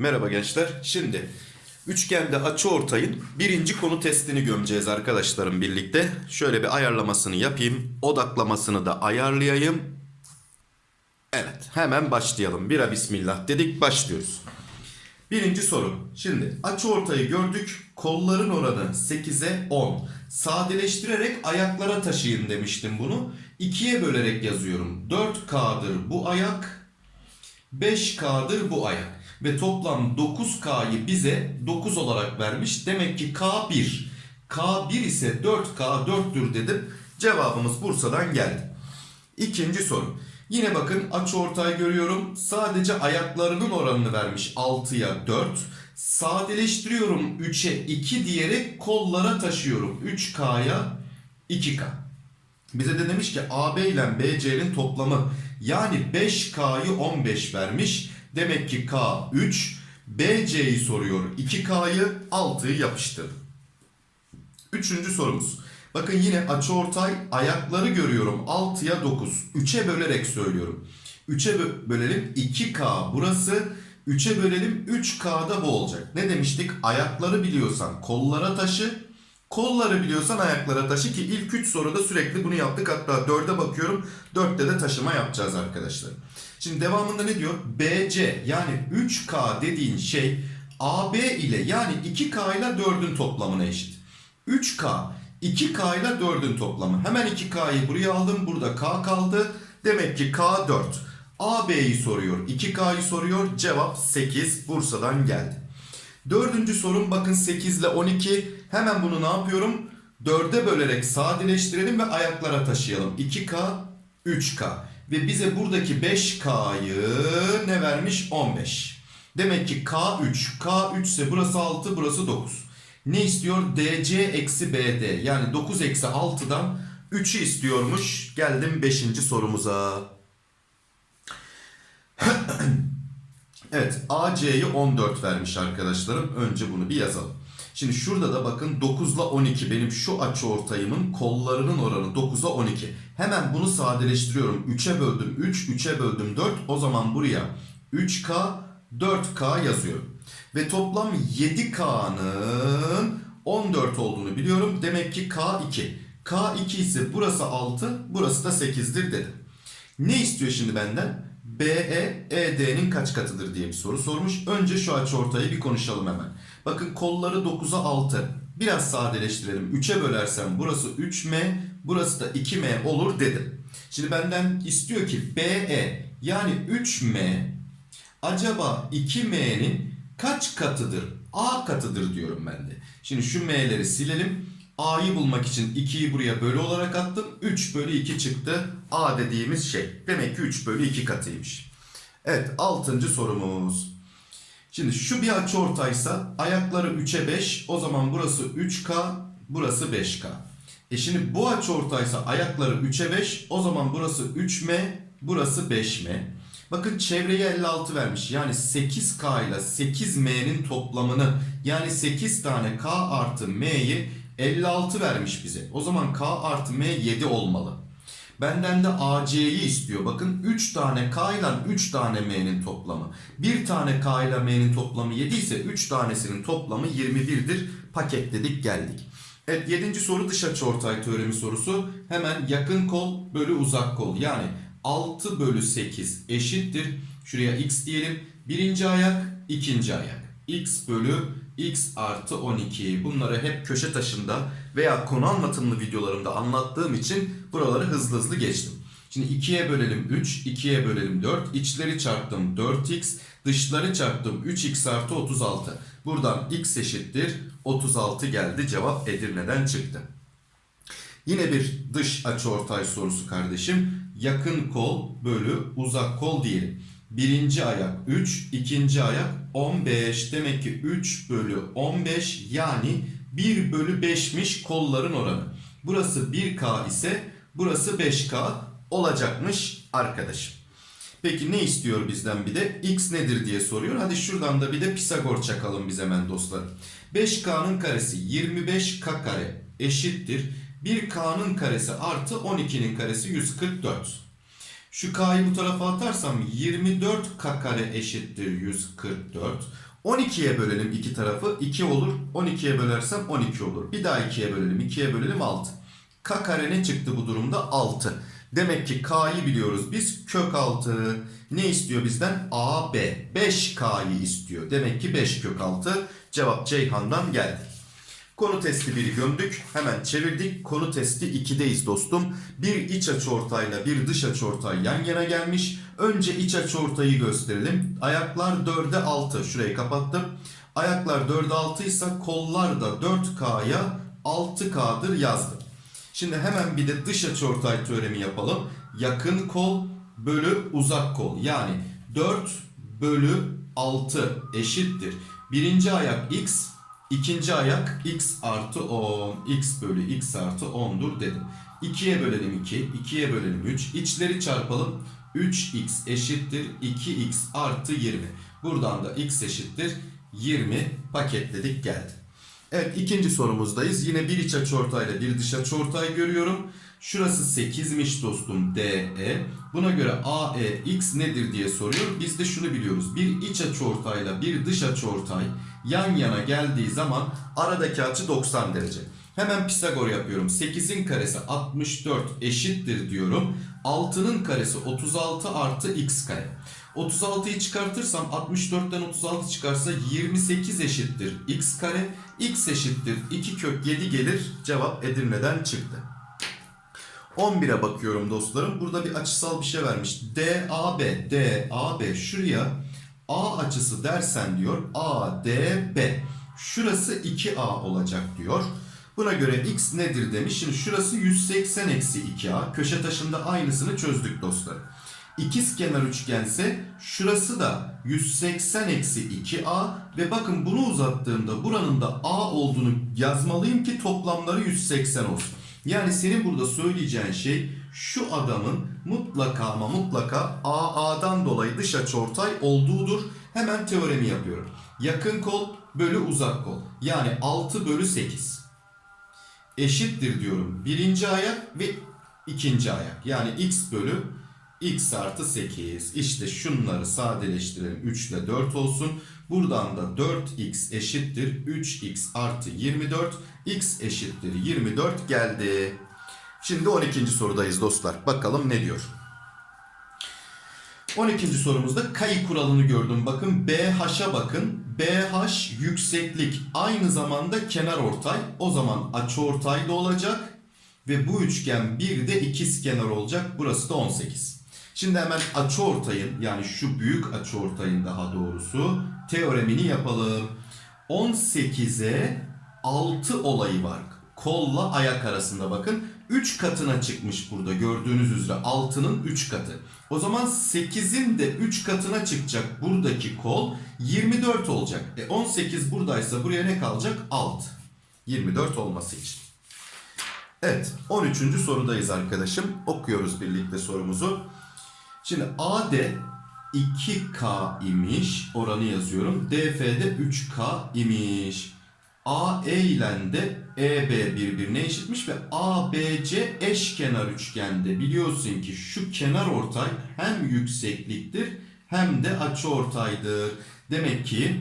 Merhaba gençler. Şimdi üçgende açıortayın birinci konu testini gömeceğiz arkadaşlarım birlikte. Şöyle bir ayarlamasını yapayım. Odaklamasını da ayarlayayım. Evet hemen başlayalım. Bira bismillah dedik başlıyoruz. Birinci soru. Şimdi açıortayı gördük. Kolların oranı 8'e 10. Sadeleştirerek ayaklara taşıyın demiştim bunu. 2'ye bölerek yazıyorum. 4K'dır bu ayak. 5K'dır bu ayak. Ve toplam 9K'yı bize 9 olarak vermiş. Demek ki K1. K1 ise 4K 4'tür dedim. Cevabımız Bursa'dan geldi. İkinci soru. Yine bakın açıortay görüyorum. Sadece ayaklarının oranını vermiş 6'ya 4. Sadeleştiriyorum 3'e 2 diyerek kollara taşıyorum. 3K'ya 2K. Bize de demiş ki AB ile BC'nin toplamı yani 5K'yı 15 vermiş. Demek ki K 3. BC'yi soruyor 2K'yı 6'yı yapıştırdım. Üçüncü sorumuz. Bakın yine açıortay ayakları görüyorum 6'ya 9. 3'e bölerek söylüyorum. 3'e bö- bölelim 2K burası. 3'e bölelim 3K'da bu olacak. Ne demiştik? Ayakları biliyorsan kollara taşı. Kolları biliyorsan ayaklara taşı ki ilk 3 soruda sürekli bunu yaptık. Hatta 4'e bakıyorum. 4'te de taşıma yapacağız arkadaşlar. Şimdi devamında ne diyor? BC yani 3K dediğin şey AB ile yani 2K ile 4'ün toplamına eşit. 3K 2K ile 4'ün toplamı. Hemen 2K'yı buraya aldım. Burada K kaldı. Demek ki K 4. AB'yi soruyor. 2K'yı soruyor. Cevap 8. Bursa'dan geldi. Dördüncü sorum bakın 8 ile 12. Hemen bunu ne yapıyorum? 4'e bölerek sadeleştirelim ve ayaklara taşıyalım. 2K, 3K. Ve bize buradaki 5K'yı ne vermiş? 15. Demek ki K3. K3 ise burası 6, burası 9. Ne istiyor? DC eksi BD. Yani 9 eksi 6'dan 3'ü istiyormuş. Geldim 5. sorumuza. Evet AC'yi 14 vermiş arkadaşlarım. Önce bunu bir yazalım. Şimdi şurada da bakın 9 ile 12 benim şu açı ortayımın kollarının oranı 9'a 12. Hemen bunu sadeleştiriyorum. 3'e böldüm 3, 3'e böldüm 4. O zaman buraya 3K, 4K yazıyorum. Ve toplam 7K'nın 14 olduğunu biliyorum. Demek ki K2. K2 ise burası 6, burası da 8'dir dedim. Ne istiyor şimdi benden? BE, ED'nin kaç katıdır diye bir soru sormuş. Önce şu açıortayı bir konuşalım hemen. Bakın kolları 9'a 6. Biraz sadeleştirelim. 3'e bölersem burası 3M, burası da 2M olur dedim. Şimdi benden istiyor ki BE yani 3M acaba 2M'nin kaç katıdır? A katıdır diyorum ben de. Şimdi şu M'leri silelim. A'yı bulmak için 2'yi buraya bölü olarak attım. 3 bölü 2 çıktı. A dediğimiz şey. Demek ki 3 bölü 2 katıymış. Evet 6. sorumuz. Şimdi şu bir açıortaysa ayakları 3'e 5. O zaman burası 3K, burası 5K. E şimdi bu açıortaysa ayakları 3'e 5. O zaman burası 3M, burası 5M. Bakın çevreye 56 vermiş. Yani 8K ile 8M'nin toplamını yani 8 tane K artı M'yi 56 vermiş bize. O zaman K artı M 7 olmalı. Benden de AC'yi istiyor. Bakın 3 tane K ile 3 tane M'nin toplamı. 1 tane K ile M'nin toplamı 7 ise 3 tanesinin toplamı 21'dir. Paketledik geldik. Evet 7. soru dış açıortay teoremi sorusu. Hemen yakın kol bölü uzak kol. Yani 6 bölü 8 eşittir. Şuraya x diyelim. Birinci ayak, ikinci ayak. x bölü x artı 12. Bunları hep köşe taşında veya konu anlatımlı videolarımda anlattığım için buraları hızlı hızlı geçtim. Şimdi 2'ye bölelim 3, 2'ye bölelim 4. İçleri çarptım 4x, dışları çarptım 3x artı 36. Buradan x eşittir 36 geldi. Cevap Edirne'den çıktı. Yine bir dış açıortay sorusu kardeşim. Yakın kol bölü uzak kol diyelim. Birinci ayak 3, ikinci ayak 15. Demek ki 3 bölü 15 yani 1 bölü 5'miş kolların oranı. Burası 1K ise burası 5K olacakmış arkadaşım. Peki ne istiyor bizden bir de? X nedir diye soruyor. Hadi şuradan da bir de Pisagor çakalım biz hemen dostlar. 5K'nın karesi 25K kare eşittir. 1K'nın karesi artı 12'nin karesi 144. Şu K'yı bu tarafa atarsam 24K kare eşittir 144. 12'ye bölelim iki tarafı 2 olur. 12'ye bölersem 12 olur. Bir daha 2'ye bölelim 2'ye bölelim 6. K kare ne çıktı bu durumda? 6. Demek ki K'yı biliyoruz biz. Kök 6. Ne istiyor bizden? AB. 5K'yı istiyor. Demek ki 5 kök 6. Cevap Ceyhan'dan geldi. Konu testi 1'i gömdük. Hemen çevirdik. Konu testi 2'deyiz dostum. Bir iç açıortayla bir dış açıortay yan yana gelmiş. Önce iç açıortayı gösterelim. Ayaklar 4'e 6. Şurayı kapattım. Ayaklar 4'e 6 ise kollar da 4K'ya 6K'dır yazdım. Şimdi hemen bir de dış açıortay teoremi yapalım. Yakın kol bölü uzak kol. Yani 4 bölü 6 eşittir. Birinci ayak x, ikinci ayak x artı 10. x bölü x artı 10'dur dedim. 2'ye bölelim 2, 2'ye bölelim 3. İçleri çarpalım. 3x eşittir 2x artı 20. Buradan da x eşittir 20 paketledik geldi. Evet ikinci sorumuzdayız. Yine bir iç açıortayla bir dış açıortay görüyorum. Şurası 8'miş dostum DE. Buna göre AEX nedir diye soruyor. Biz de şunu biliyoruz. Bir iç açıortayla bir dış açıortay yan yana geldiği zaman aradaki açı 90 derece. Hemen Pisagor yapıyorum. 8'in karesi 64 eşittir diyorum. 6'nın karesi 36 artı x kare. 36'yı çıkartırsam 64'ten 36 çıkarsa 28 eşittir x kare. x eşittir 2 kök 7 gelir. Cevap Edirne'den çıktı. 11'e bakıyorum dostlarım. Burada bir açısal bir şey vermiş. DAB, DAB şuraya A açısı dersen diyor ADB. Şurası 2A olacak diyor. Buna göre x nedir demiş. Şimdi şurası 180 eksi 2A. Köşe taşında aynısını çözdük dostlar. İkiz kenar üçgense şurası da 180 eksi 2A ve bakın bunu uzattığımda buranın da A olduğunu yazmalıyım ki toplamları 180 olsun. Yani senin burada söyleyeceğin şey şu adamın mutlaka ama mutlaka AA'dan dolayı dış açıortay olduğudur. Hemen teoremi yapıyorum. Yakın kol bölü uzak kol. Yani 6 bölü 8 eşittir diyorum. Birinci ayak ve ikinci ayak. Yani x bölü x artı 8. İşte şunları sadeleştirelim. 3 ile 4 olsun. Buradan da 4x eşittir 3x artı 24. x eşittir 24 geldi. Şimdi 12. sorudayız dostlar. Bakalım ne diyor. 12. sorumuzda kayı kuralını gördüm. Bakın BH'a bakın. BH yükseklik aynı zamanda kenar ortay. O zaman açıortay da olacak. Ve bu üçgen bir de ikiz kenar olacak. Burası da 18. Şimdi hemen açıortayın yani şu büyük açıortayın daha doğrusu teoremini yapalım. 18'e 6 olayı var. Kolla ayak arasında bakın. 3 katına çıkmış burada gördüğünüz üzere 6'nın 3 katı. O zaman 8'in de 3 katına çıkacak buradaki kol 24 olacak. E 18 buradaysa buraya ne kalacak? 6. 24 olması için. Evet 13. sorudayız arkadaşım. Okuyoruz birlikte sorumuzu. Şimdi AD 2K imiş. Oranı yazıyorum. DF'de 3K imiş. AE ile de EB birbirine eşitmiş ve ABC eşkenar üçgende biliyorsun ki şu kenar ortay hem yüksekliktir hem de açıortaydır. Demek ki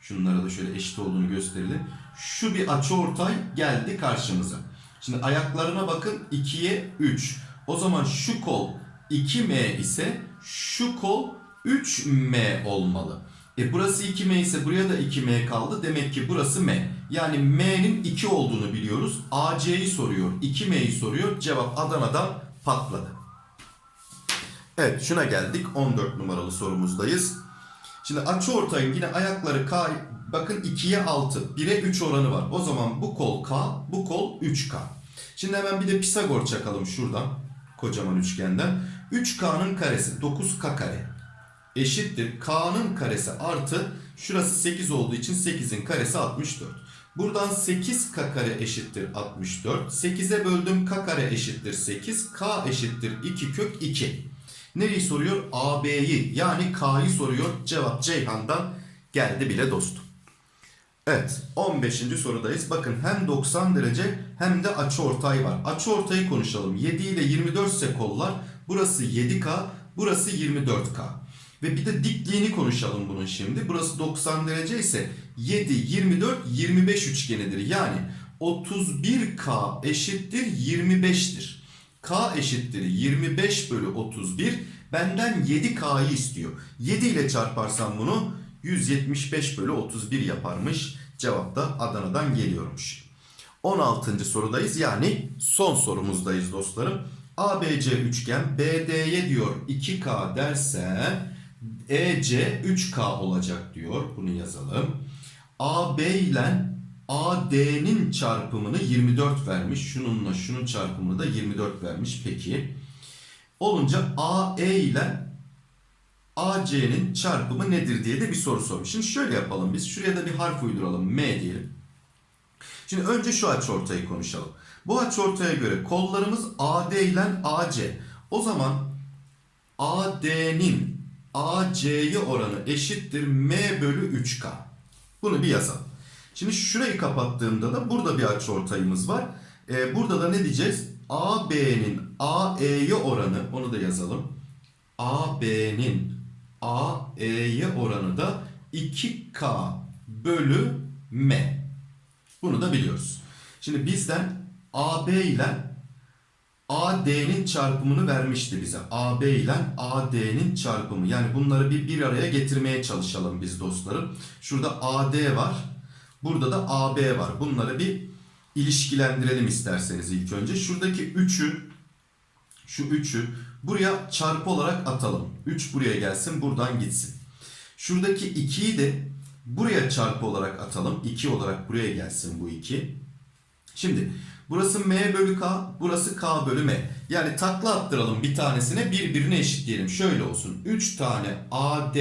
şunlara da şöyle eşit olduğunu gösterelim. Şu bir açıortay geldi karşımıza. Şimdi ayaklarına bakın 2'ye 3. O zaman şu kol 2M ise şu kol 3M olmalı. E burası 2M ise buraya da 2M kaldı. Demek ki burası M. Yani M'nin 2 olduğunu biliyoruz. AC'yi soruyor. 2M'yi soruyor. Cevap Adana'dan patladı. Evet şuna geldik. 14 numaralı sorumuzdayız. Şimdi açıortayın yine ayakları K bakın 2'ye 6, 1'e 3 oranı var. O zaman bu kol K, bu kol 3K. Şimdi hemen bir de Pisagor çakalım şuradan. Kocaman üçgenden. 3K'nın karesi 9K kare eşittir. K'nın karesi artı şurası 8 olduğu için 8'in karesi 64. Buradan 8K kare eşittir 64. 8'e böldüm K kare eşittir 8. K eşittir 2 kök 2. Nereyi soruyor? AB'yi yani K'yı soruyor. Cevap Ceyhan'dan geldi bile dostum. Evet 15. sorudayız. Bakın hem 90 derece hem de açıortay var. Açıortayı konuşalım. 7 ile 24 ise kollar. Burası 7K, burası 24K. Ve bir de dikliğini konuşalım bunun şimdi. Burası 90 derece ise 7, 24, 25 üçgenidir. Yani 31K eşittir 25'tir. K eşittir 25 bölü 31. Benden 7K'yı istiyor. 7 ile çarparsam bunu 175 bölü 31 yaparmış. Cevap da Adana'dan geliyormuş. 16. sorudayız yani son sorumuzdayız dostlarım. ABC üçgen BD'ye diyor 2K dersen EC 3K olacak diyor. Bunu yazalım. AB ile AD'nin çarpımını 24 vermiş. Şununla şunun çarpımını da 24 vermiş. Peki. Olunca AE ile AC'nin çarpımı nedir diye de bir soru sormuş. Şimdi şöyle yapalım biz. Şuraya da bir harf uyduralım. M diyelim. Şimdi önce şu açıortayı konuşalım. Bu açıortaya göre kollarımız AD ile AC. O zaman AD'nin AC'ye oranı eşittir M bölü 3K. Bunu bir yazalım. Şimdi şurayı kapattığımda da burada bir açıortayımız var. Ee, burada da ne diyeceğiz? AB'nin AE'ye oranı onu da yazalım. AB'nin AE'ye oranı da 2K bölü M. Bunu da biliyoruz. Şimdi bizden AB ile AD'nin çarpımını vermişti bize. AB ile AD'nin çarpımı. Yani bunları bir bir araya getirmeye çalışalım biz dostlarım. Şurada AD var. Burada da AB var. Bunları bir ilişkilendirelim isterseniz ilk önce. Şuradaki 3'ü şu 3'ü buraya çarpı olarak atalım. 3 buraya gelsin buradan gitsin. Şuradaki 2'yi de buraya çarpı olarak atalım. 2 olarak buraya gelsin bu 2. Şimdi burası M bölü K, burası K bölü M. Yani takla attıralım bir tanesine birbirine eşitleyelim. Şöyle olsun. 3 tane AD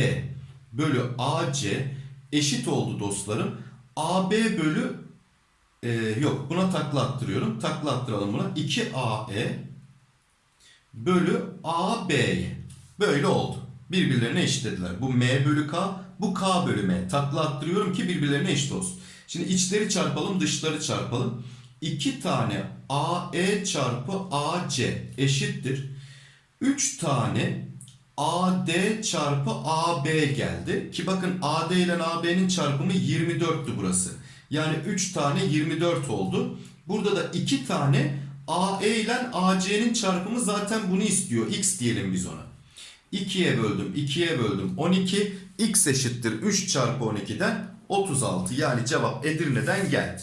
bölü AC eşit oldu dostlarım. AB bölü e, yok buna takla attırıyorum. Takla attıralım buna. 2AE bölü AB'ye. Böyle oldu. Birbirlerine eşitlediler. Bu M bölü K, bu K bölü M. Takla attırıyorum ki birbirlerine eşit olsun. Şimdi içleri çarpalım, dışları çarpalım. 2 tane AE çarpı AC eşittir. 3 tane AD çarpı AB geldi. Ki bakın AD ile AB'nin çarpımı 24'tü burası. Yani 3 tane 24 oldu. Burada da 2 tane AE ile AC'nin çarpımı zaten bunu istiyor. X diyelim biz ona. 2'ye böldüm, 2'ye böldüm. 12 x eşittir 3 çarpı 12'den 36. Yani cevap Edirne'den geldi.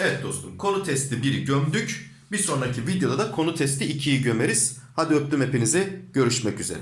Evet dostum konu testi 1'i gömdük. Bir sonraki videoda da konu testi 2'yi gömeriz. Hadi öptüm hepinizi. Görüşmek üzere.